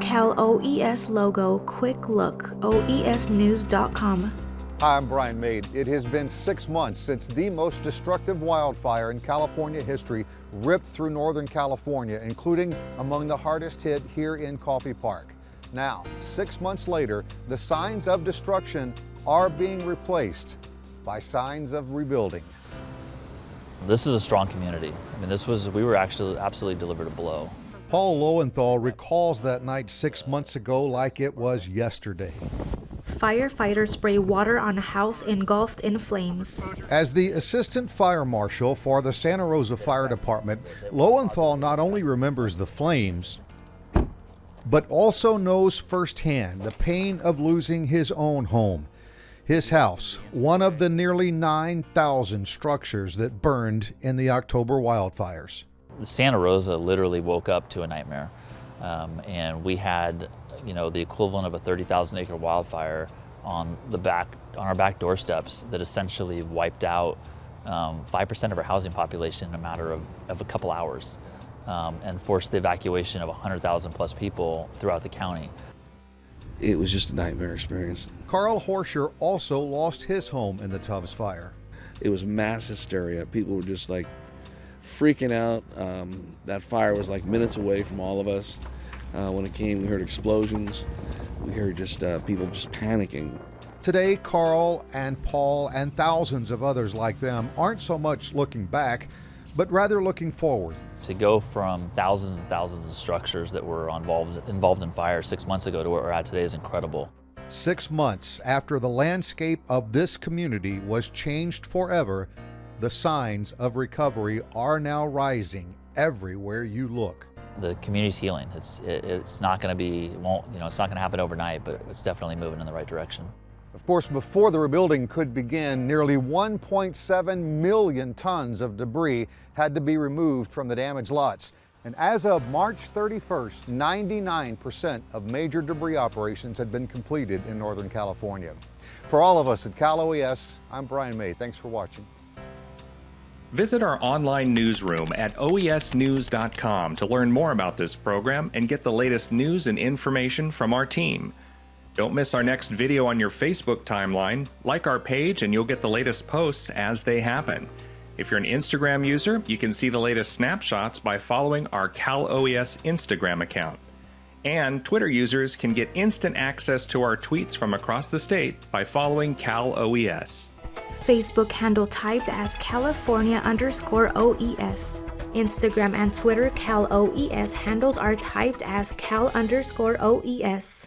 Cal OES logo quick look oesnews.com. Hi, I'm Brian May. It has been six months since the most destructive wildfire in California history ripped through Northern California, including among the hardest hit here in Coffey Park. Now, six months later, the signs of destruction are being replaced by signs of rebuilding. This is a strong community. I mean, this was, we were actually absolutely delivered a blow. Paul Lowenthal recalls that night six months ago like it was yesterday. Firefighters spray water on a house engulfed in flames. As the assistant fire marshal for the Santa Rosa Fire Department, Lowenthal not only remembers the flames, but also knows firsthand the pain of losing his own home. His house, one of the nearly 9,000 structures that burned in the October wildfires. Santa Rosa literally woke up to a nightmare. Um, and we had, you know, the equivalent of a 30,000 acre wildfire on the back, on our back doorsteps that essentially wiped out 5% um, of our housing population in a matter of, of a couple hours um, and forced the evacuation of 100,000 plus people throughout the county. It was just a nightmare experience. Carl Horscher also lost his home in the Tubbs fire. It was mass hysteria. People were just like freaking out. Um, that fire was like minutes away from all of us. Uh, when it came, we heard explosions. We heard just uh, people just panicking. Today, Carl and Paul and thousands of others like them aren't so much looking back, but rather looking forward. To go from thousands and thousands of structures that were involved, involved in fire six months ago to where we're at today is incredible. Six months after the landscape of this community was changed forever, the signs of recovery are now rising everywhere you look. The community's healing. It's, it, it's not going to be, won't, you know, it's not going to happen overnight, but it's definitely moving in the right direction. Of course, before the rebuilding could begin, nearly 1.7 million tons of debris had to be removed from the damaged lots. And as of March 31st, 99% of major debris operations had been completed in Northern California. For all of us at Cal OES, I'm Brian May. Thanks for watching. Visit our online newsroom at oesnews.com to learn more about this program and get the latest news and information from our team. Don't miss our next video on your Facebook timeline. Like our page and you'll get the latest posts as they happen. If you're an Instagram user, you can see the latest snapshots by following our Cal OES Instagram account. And Twitter users can get instant access to our tweets from across the state by following Cal OES. Facebook handle typed as California underscore OES. Instagram and Twitter Cal OES handles are typed as Cal underscore OES.